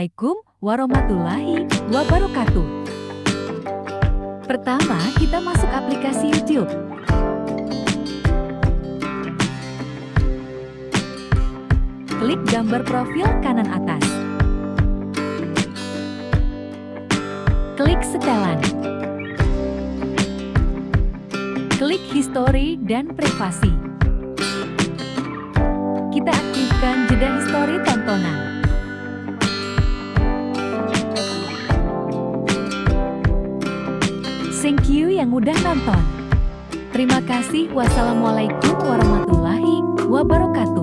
Assalamualaikum warahmatullahi wabarakatuh. Pertama, kita masuk aplikasi YouTube. Klik gambar profil kanan atas. Klik setelan. Klik history dan privasi. Kita aktifkan jeda history Thank you yang udah nonton. Terima kasih. Wassalamualaikum warahmatullahi wabarakatuh.